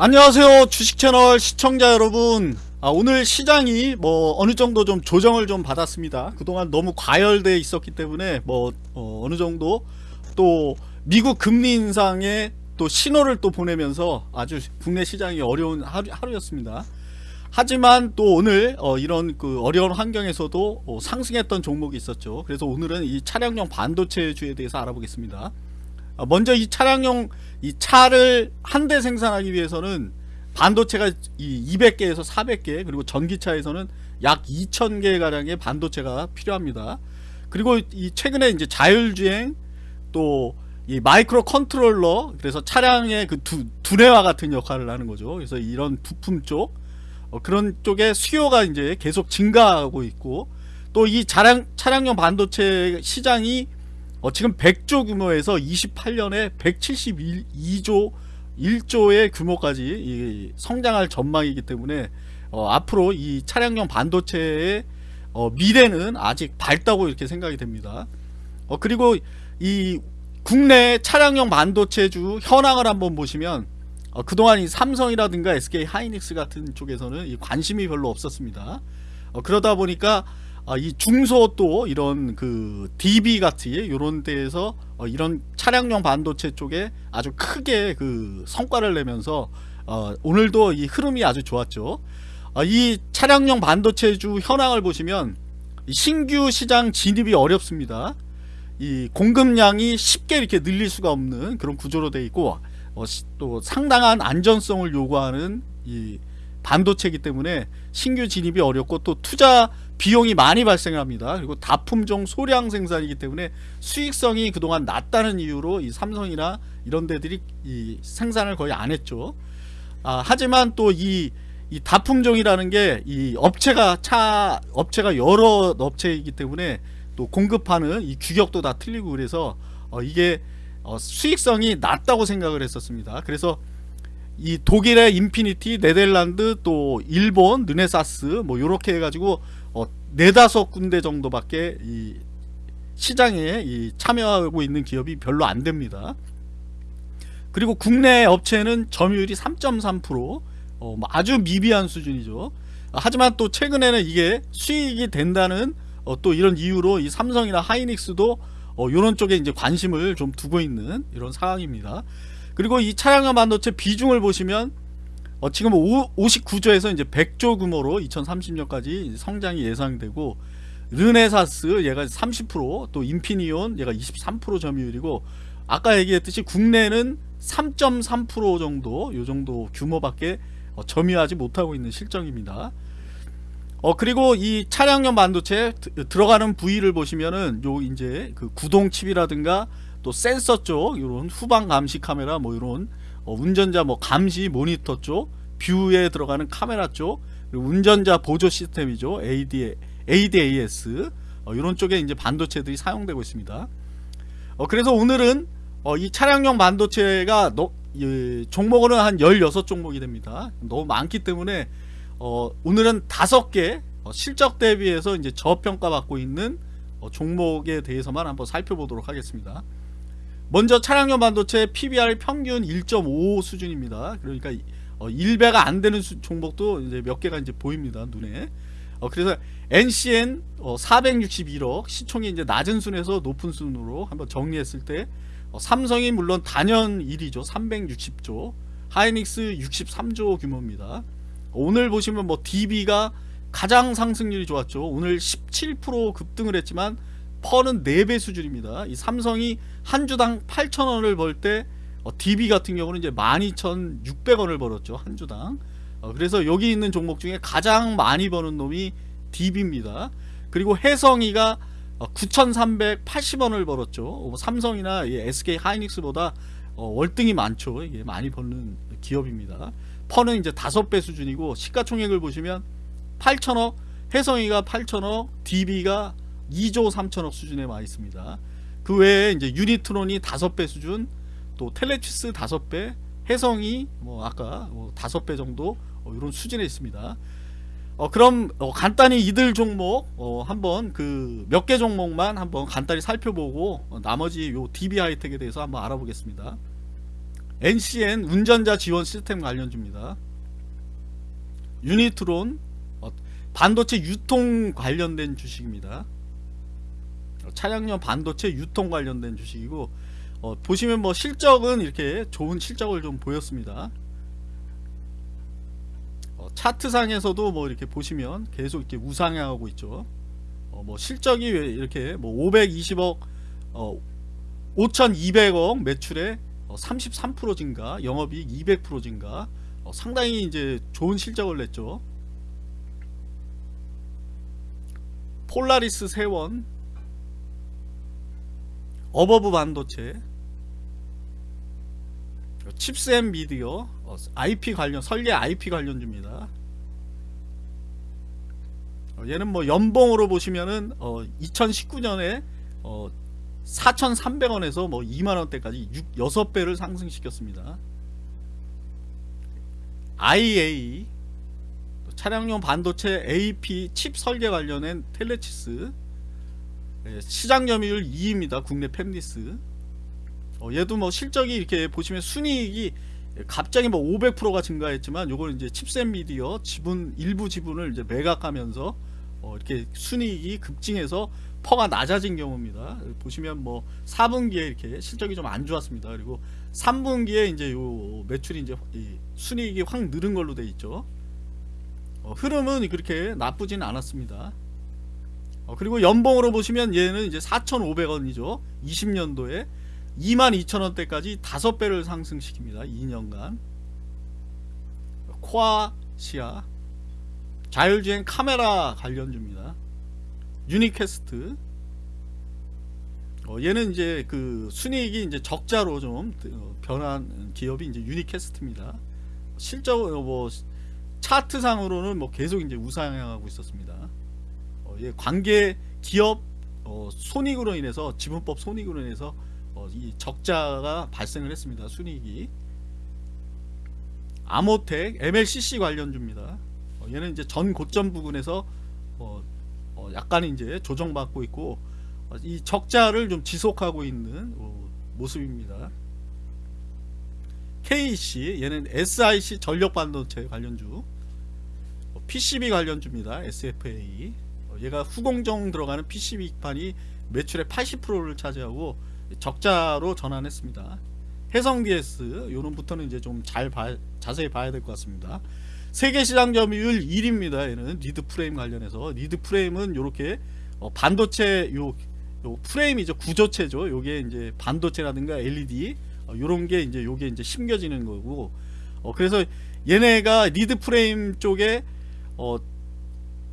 안녕하세요 주식채널 시청자 여러분. 아, 오늘 시장이 뭐 어느정도 좀 조정을 좀 받았습니다. 그동안 너무 과열돼 있었기 때문에 뭐 어, 느정도 또 미국 금리 인상에 또 신호를 또 보내면서 아주 국내 시장이 어려운 하루, 하루였습니다. 하지만 또 오늘 어, 이런 그 어려운 환경에서도 어, 상승했던 종목이 있었죠. 그래서 오늘은 이 차량용 반도체주에 대해서 알아보겠습니다. 어, 먼저 이 차량용 이 차를 한 대 생산하기 위해서는 반도체가 이 200개에서 400개 그리고 전기차에서는 약 2000개 가량의 반도체가 필요합니다. 그리고 이 최근에 이제 자율주행 또 이 microcontroller 그래서 차량의 그 두, 두뇌와 같은 역할을 하는 거죠. 그래서 이런 부품 쪽 어, 그런 쪽에 수요가 이제 계속 증가하고 있고 또 이 차량 차량용 반도체 시장이 어, 지금 100조 규모에서 28년에 172조 1조의 규모까지 성장할 전망이기 때문에 어, 앞으로 이 차량용 반도체의 어, 미래는 아직 밝다고 이렇게 생각이 됩니다. 어, 그리고 이 국내 차량용 반도체주 현황을 한번 보시면 어, 그동안 이 삼성이라든가 SK 하이닉스 같은 쪽에서는 관심이 별로 없었습니다. 어, 그러다 보니까 아, 이 중소 또 이런 그 DB 같이 이런 데에서 어, 이런 차량용 반도체 쪽에 아주 크게 그 성과를 내면서 어, 오늘도 이 흐름이 아주 좋았죠. 어, 이 차량용 반도체주 현황을 보시면 신규 시장 진입이 어렵습니다. 이 공급량이 쉽게 이렇게 늘릴 수가 없는 그런 구조로 되어 있고 어, 또 상당한 안전성을 요구하는 이 반도체이기 때문에 신규 진입이 어렵고 또 투자 비용이 많이 발생합니다. 그리고 다품종 소량 생산이기 때문에 수익성이 그동안 낮다는 이유로 이 삼성이나 이런 데들이 이 생산을 거의 안 했죠. 아, 하지만 또이 이 다품종이라는 게 이 업체가 차 업체가 여러 업체이기 때문에 또 공급하는 이 규격도 다 틀리고 그래서 어, 이게 어, 수익성이 낮다고 생각을 했었습니다. 그래서 이 독일의 인피니언, 네덜란드, 또 일본, 르네사스 뭐 요렇게 해 가지고 어, 네다섯 군데 정도밖에 이 시장에 이 참여하고 있는 기업이 별로 안 됩니다. 그리고 국내 업체는 점유율이 3.3% 어, 뭐 아주 미비한 수준이죠. 하지만 또 최근에는 이게 수익이 된다는 어, 또 이런 이유로 이 삼성이나 하이닉스도 어, 이런 쪽에 이제 관심을 좀 두고 있는 이런 상황입니다. 그리고 이 차량용 반도체 비중을 보시면 어, 지금 59조에서 이제 100조 규모로 2030년까지 성장이 예상되고 르네사스 얘가 30%또 인피니온 얘가 23% 점유율이고 아까 얘기했듯이 국내는 3.3% 정도 요 정도 규모밖에 어, 점유하지 못하고 있는 실정입니다. 어 그리고 이 차량용 반도체 들어가는 부위를 보시면은 요 이제 그 구동 칩이라든가 또 센서 쪽 이런 후방 감시 카메라 뭐 이런 어, 운전자 뭐 감시 모니터 쪽 뷰에 들어가는 카메라 쪽 운전자 보조 시스템이죠. AD, ADAS 어, 이런 쪽에 이제 반도체들이 사용되고 있습니다. 어, 그래서 오늘은 어, 이 차량용 반도체가 너, 예, 종목으로는 한 16종목이 됩니다. 너무 많기 때문에 어, 오늘은 5개 어, 실적 대비해서 이제 저평가 받고 있는 어, 종목에 대해서만 한번 살펴보도록 하겠습니다 먼저 차량용 반도체 PBR 평균 1.5 수준입니다. 그러니까 어, 1배가 안 되는 수, 종목도 이제 몇 개가 이제 보입니다. 눈에. 어, 그래서 NCN 어, 461억 시총이 이제 낮은 순에서 높은 순으로 한번 정리했을 때 어, 삼성이 물론 단연 1위죠. 360조. 하이닉스 63조 규모입니다. 오늘 보시면 뭐 DB가 가장 상승률이 좋았죠. 오늘 17% 급등을 했지만 펄은 4배 수준입니다. 이 삼성이 한 주당 8,000원을 벌때 어, DB 같은 경우는 이제 12,600원을 벌었죠. 한 주당. 어, 그래서 여기 있는 종목 중에 가장 많이 버는 놈이 DB입니다. 그리고 해성이가 어, 9,380원을 벌었죠. 어, 삼성이나 SK 하이닉스보다 어, 월등히 많죠. 이게 많이 버는 기업입니다. 펀은 이제 5배 수준이고 시가총액을 보시면 8천억, 해성이가 8천억, DB가 2조 3천억 수준에 와 있습니다. 그 외에 이제 유니트론이 5배 수준, 또 텔레치스 5배, 해성이 뭐 아까 뭐 5배 정도 어, 이런 수준에 있습니다. 어, 그럼 어, 간단히 이들 종목 어, 한번 그 몇 개 종목만 한번 간단히 살펴보고 어, 나머지 요 DB 하이텍에 대해서 한번 알아보겠습니다. NCN 운전자 지원 시스템 관련주입니다. 유니트론 어, 반도체 유통 관련된 주식입니다. 어, 차량용 반도체 유통 관련된 주식이고 어, 보시면 뭐 실적은 이렇게 좋은 실적을 좀 보였습니다. 어, 차트상에서도 뭐 이렇게 보시면 계속 이렇게 우상향하고 있죠. 어, 뭐 실적이 왜 이렇게 뭐 520억, 어, 5,200억 매출에 어, 33% 증가, 영업이익 200% 증가, 어, 상당히 이제 좋은 실적을 냈죠. 폴라리스 세원, 어보브 반도체, 칩스 앤 미디어, 어, IP 관련 설계 IP 관련주입니다. 어, 얘는 뭐 연봉으로 보시면은 어, 2019년에 어, 4,300원에서 뭐 2만원대까지 6, 6배를 상승시켰습니다. IA 차량용 반도체 AP 칩 설계 관련된 텔레치스 예, 시장 점유율 2위입니다. 국내 팹리스 어, 얘도 뭐 실적이 이렇게 보시면 순이익이 갑자기 뭐 500%가 증가했지만 요거는 이제 칩셋 미디어 지분 일부 지분을 이제 매각하면서 어, 이렇게 순이익이 급증해서 퍼가 낮아진 경우입니다. 보시면 뭐 4분기에 이렇게 실적이 좀 안 좋았습니다. 그리고 3분기에 이제 요 매출이 이제 순이익이 확 늘은 걸로 돼 있죠. 어, 흐름은 그렇게 나쁘진 않았습니다. 어, 그리고 연봉으로 보시면 얘는 이제 4,500원이죠. 20년도에 22,000원대까지 5배를 상승시킵니다. 2년간. 코아시아 자율주행 카메라 관련주입니다. 유니캐스트 어, 얘는 이제 그 순이익이 이제 적자로 좀 어, 변한 기업이 이제 유니캐스트입니다. 실적으로 뭐 차트상으로는 뭐 계속 이제 우상향하고 있었습니다. 어, 예, 관계 기업 어, 손익으로 인해서 지분법 손익으로 인해서 어, 이 적자가 발생을 했습니다. 순이익이 아모텍 MLCC 관련주입니다. 어, 얘는 이제 전 고점 부근에서 어, 어, 약간 이제 조정받고 있고 어, 이 적자를 좀 지속하고 있는 어, 모습입니다. KC 얘는 SIC 전력 반도체 관련주 어, PCB 관련주입니다. SFA 어, 얘가 후공정 들어가는 PCB판이 매출의 80%를 차지하고 적자로 전환했습니다. 해성 DS 요런부터는 이제 좀 잘 자세히 봐야 될 것 같습니다. 세계 시장 점유율 1위입니다. 얘는 lead frame 관련해서 lead frame은 요렇게 어 반도체 요, 요 프레임이죠 구조체죠. 요게 이제 반도체라든가 LED 어 요런 게 이제 요게 이제 심겨지는 거고 어 그래서 얘네가 lead frame 쪽에 어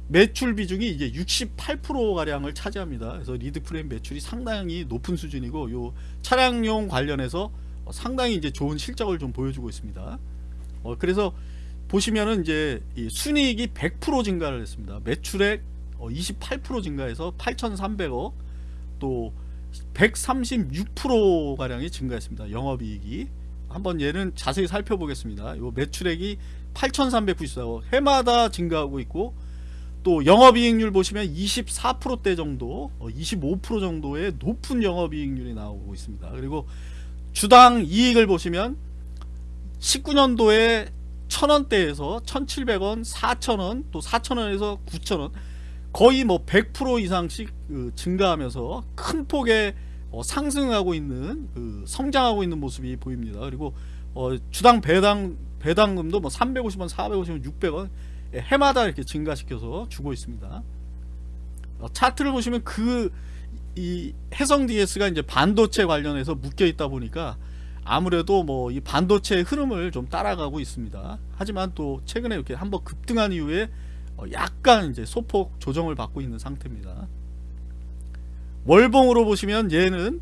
매출 비중이 이제 68% 가량을 차지합니다. 그래서 lead frame 매출이 상당히 높은 수준이고 요 차량용 관련해서 어, 상당히 이제 좋은 실적을 좀 보여주고 있습니다. 어, 그래서 보시면은 이제 순이익이 100% 증가를 했습니다. 매출액 28% 어, 증가해서 8,300억 또 136% 가량이 증가했습니다. 영업이익이 한번 얘는 자세히 살펴보겠습니다. 요 매출액이 8,394억 해마다 증가하고 있고 또 영업이익률 보시면 24%대 정도 25% 어, 정도의 높은 영업이익률이 나오고 있습니다. 그리고 주당 이익을 보시면 19년도에 1000원대에서 1700원 4000원 또 4000원에서 9000원 거의 뭐 100% 이상씩 그 증가하면서 큰 폭의 어, 상승하고 있는 그 성장하고 있는 모습이 보입니다. 그리고 어, 주당 배당 배당금도 뭐 350원 450원 600원 예, 해마다 이렇게 증가시켜서 주고 있습니다. 어, 차트를 보시면 그 이 해성 DS가 이제 반도체 관련해서 묶여 있다 보니까 아무래도 뭐 이 반도체의 흐름을 좀 따라가고 있습니다. 하지만 또 최근에 이렇게 한번 급등한 이후에 어, 약간 이제 소폭 조정을 받고 있는 상태입니다. 월봉으로 보시면 얘는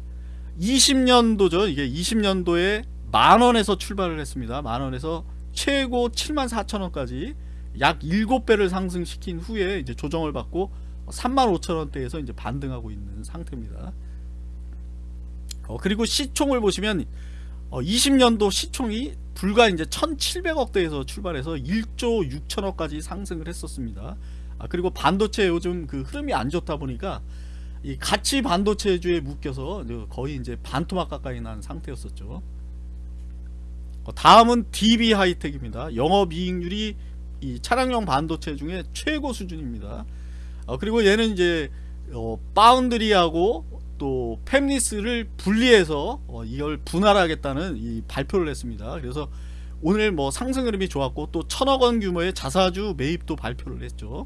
20년도죠. 이게 20년도에 만원에서 출발을 했습니다. 만원에서 최고 7만 4천원까지 약 7배를 상승시킨 후에 이제 조정을 받고 35,000원대에서 이제 반등하고 있는 상태입니다. 어, 그리고 시총을 보시면 어, 20년도 시총이 불과 이제 1,700억대에서 출발해서 1조 6천억까지 상승을 했었습니다. 아, 그리고 반도체 요즘 그 흐름이 안 좋다 보니까 이 가치 반도체주에 묶여서 거의 이제 반토막 가까이 난 상태였었죠. 어, 다음은 DB 하이텍입니다. 영업이익률이 이 차량용 반도체 중에 최고 수준입니다. 어, 그리고 얘는 이제 어, 바운드리하고 또 팹리스를 분리해서 어, 이걸 분할하겠다는 이 발표를 했습니다. 그래서 오늘 뭐 상승 흐름이 좋았고 또 천억원 규모의 자사주 매입도 발표를 했죠.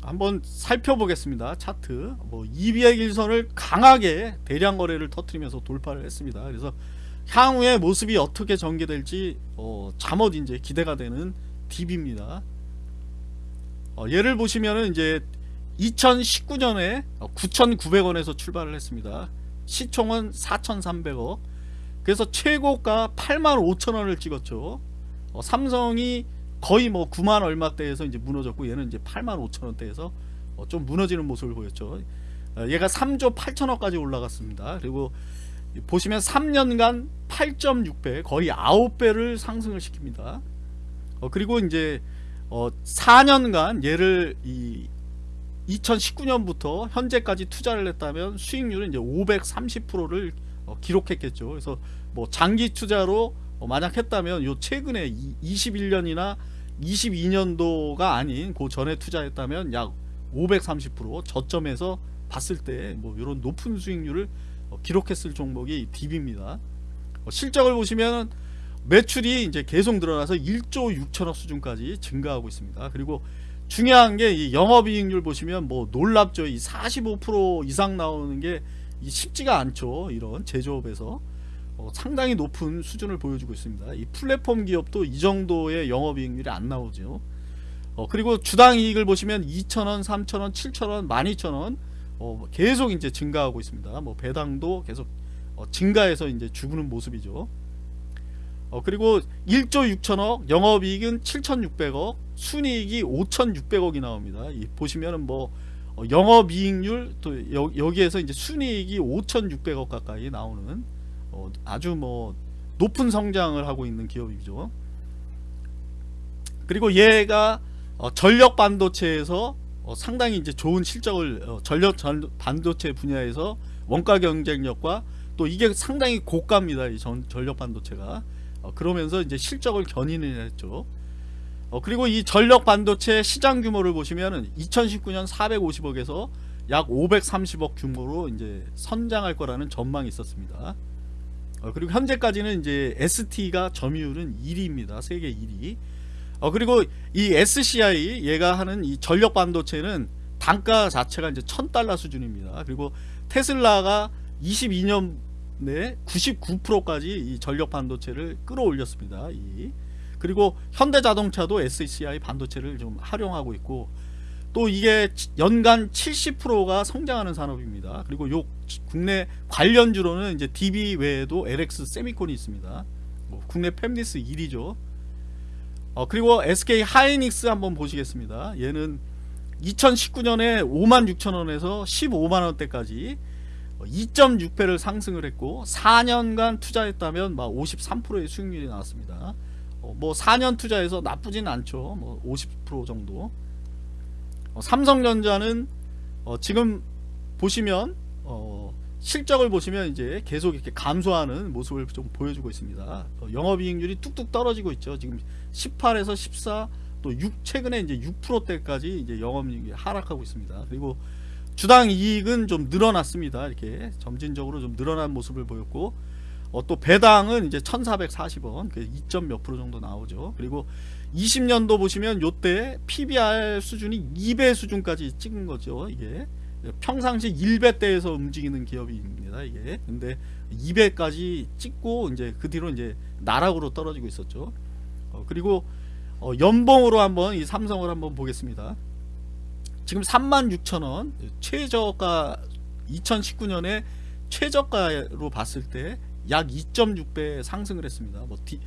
한번 살펴보겠습니다. 차트 뭐 200일선을 강하게 대량 거래를 터트리면서 돌파를 했습니다. 그래서 향후의 모습이 어떻게 전개될지 어, 잠옷 이제 기대가 되는 DB입니다. 어, 예를 보시면은 이제 2019년에 9,900원에서 출발을 했습니다. 시총은 4,300억. 그래서 최고가 85,000원을 찍었죠. 어, 삼성이 거의 뭐 9만 얼마대에서 이제 무너졌고 얘는 이제 8만 5천 원대에서 어, 좀 무너지는 모습을 보였죠. 어, 얘가 3조 8천억까지 올라갔습니다. 그리고 보시면 3년간 8.6배 거의 9배를 상승을 시킵니다. 어, 그리고 이제 어, 4년간 얘를 이 2019년부터 현재까지 투자를 했다면 수익률은 이제 530%를 어, 기록했겠죠. 그래서 뭐 장기 투자로 어, 만약 했다면 요 최근에 21년이나 22년도가 아닌 그 전에 투자했다면 약 530% 저점에서 봤을 때 뭐 이런 높은 수익률을 어, 기록했을 종목이 DB입니다. 어, 실적을 보시면 매출이 이제 계속 늘어나서 1조 6천억 수준까지 증가하고 있습니다. 그리고 중요한 게이 영업이익률 보시면 뭐 놀랍죠. 이 45% 이상 나오는 게 쉽지가 않죠. 이런 제조업에서 어, 상당히 높은 수준을 보여주고 있습니다. 이 플랫폼 기업도 이 정도의 영업이익률이 안 나오죠. 어, 그리고 주당 이익을 보시면 2,000원, 3,000원, 7,000원, 12,000원 어, 계속 이제 증가하고 있습니다. 뭐 배당도 계속 어, 증가해서 이제 죽는 모습이죠. 어, 그리고 1조 6천억, 영업이익은 7,600억, 순이익이 5,600억이 나옵니다. 이 보시면은 뭐 어, 영업이익률 또 여, 여기에서 이제 순이익이 5,600억 가까이 나오는 어, 아주 뭐 높은 성장을 하고 있는 기업이죠. 그리고 얘가 어, 전력 반도체에서 어, 상당히 이제 좋은 실적을 어, 전력 전, 반도체 분야에서 원가 경쟁력과 또 이게 상당히 고가입니다. 이 전, 전력 반도체가 어, 그러면서 이제 실적을 견인을 했죠. 어, 그리고 이 전력 반도체 시장 규모를 보시면은 2019년 450억에서 약 530억 규모로 이제 선장할 거라는 전망이 있었습니다. 어, 그리고 현재까지는 이제 ST가 점유율은 1위입니다. 세계 1위. 어, 그리고 이 SCI 얘가 하는 이 전력 반도체는 단가 자체가 이제 1000달러 수준입니다. 그리고 테슬라가 22년 내 99%까지 이 전력 반도체를 끌어올렸습니다. 이 그리고 현대자동차도 SCI 반도체를 좀 활용하고 있고 또 이게 연간 70%가 성장하는 산업입니다. 그리고 요 국내 관련주로는 이제 DB 외에도 LX 세미콘이 있습니다. 뭐 국내 팹리스 1위죠. 어, 그리고 SK 하이닉스 한번 보시겠습니다. 얘는 2019년에 56,000원에서 15만원대까지 2.6배를 상승을 했고 4년간 투자했다면 막 53%의 수익률이 나왔습니다. 어, 뭐 4년 투자해서 나쁘진 않죠. 뭐 50% 정도. 어, 삼성전자는 어, 지금 보시면 어, 실적을 보시면 이제 계속 이렇게 감소하는 모습을 좀 보여주고 있습니다. 어, 영업이익률이 뚝뚝 떨어지고 있죠. 지금 18에서 14, 또 6, 최근에 이제 6%대까지 이제 영업이익이 하락하고 있습니다. 그리고 주당 이익은 좀 늘어났습니다. 이렇게 점진적으로 좀 늘어난 모습을 보였고, 어, 또 배당은 이제 1440원, 2점 몇 프로 정도 나오죠. 그리고 20년도 보시면 요때 PBR 수준이 2배 수준까지 찍은 거죠. 이게 평상시 1배대에서 움직이는 기업입니다. 이게 근데 2배까지 찍고 이제 그 뒤로 이제 나락으로 떨어지고 있었죠. 어, 그리고 어, 연봉으로 한번 이 삼성을 한번 보겠습니다. 지금 36,000원 최저가 2019년에 최저가로 봤을 때 약 2.6배 상승을 했습니다. 뭐 디,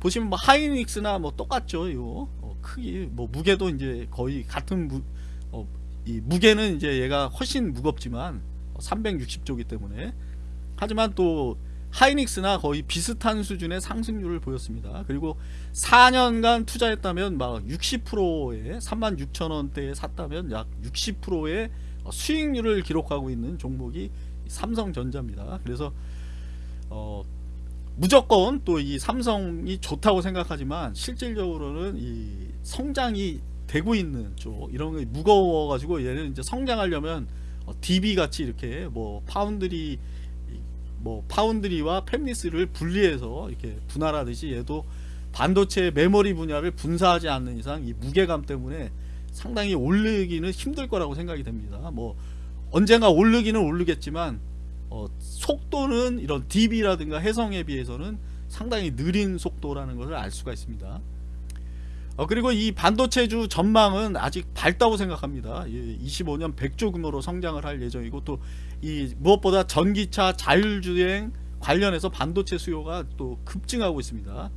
보시면 뭐 하이닉스나 뭐 똑같죠. 요 어, 크기 뭐 무게도 이제 거의 같은 무, 어, 이 무게는 이제 얘가 훨씬 무겁지만 360조기 때문에 하지만 또 하이닉스나 거의 비슷한 수준의 상승률을 보였습니다. 그리고 4년간 투자했다면 막 60%에 36,000원대에 샀다면 약 60%의 수익률을 기록하고 있는 종목이 삼성전자입니다. 그래서 어 무조건 또 이 삼성이 좋다고 생각하지만 실질적으로는 이 성장이 되고 있는 쪽 이런 게 무거워 가지고 얘는 이제 성장하려면 어, DB 같이 이렇게 뭐 파운드리 뭐 파운드리와 팹리스를 분리해서 이렇게 분할하듯이 얘도 반도체 메모리 분야를 분사하지 않는 이상 이 무게감 때문에 상당히 오르기는 힘들 거라고 생각이 됩니다. 뭐 언젠가 오르기는 오르겠지만 어, 속도는 이런 DB라든가 해성에 비해서는 상당히 느린 속도라는 것을 알 수가 있습니다. 어, 그리고 이 반도체주 전망은 아직 밝다고 생각합니다. 25년 100조 규모로 성장을 할 예정이고 또 이 무엇보다 전기차 자율주행 관련해서 반도체 수요가 또 급증하고 있습니다.